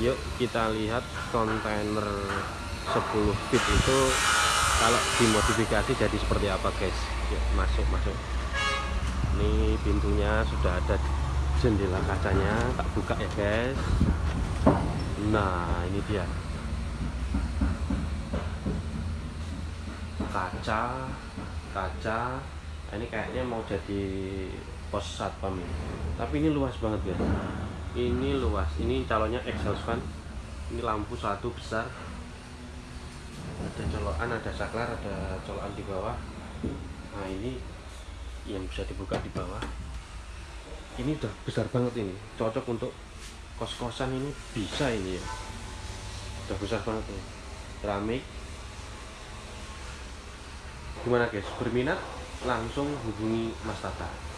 yuk kita lihat kontainer 10 feet itu kalau dimodifikasi jadi seperti apa guys? Yuk masuk masuk. Ini pintunya sudah ada jendela kacanya tak buka ya guys? Nah ini dia. Kaca kaca. Ini kayaknya mau jadi pos satpam ini. Tapi ini luas banget guys ini luas. Ini calonnya exhaust fan. Ini lampu satu besar. Ada colokan ada saklar ada colokan di bawah. Nah ini yang bisa dibuka di bawah. Ini udah besar banget ini. Cocok untuk kos-kosan ini. Bisa ini ya. Udah besar banget ini. Keramik. Gimana guys? Berminat? Langsung hubungi Mas Tata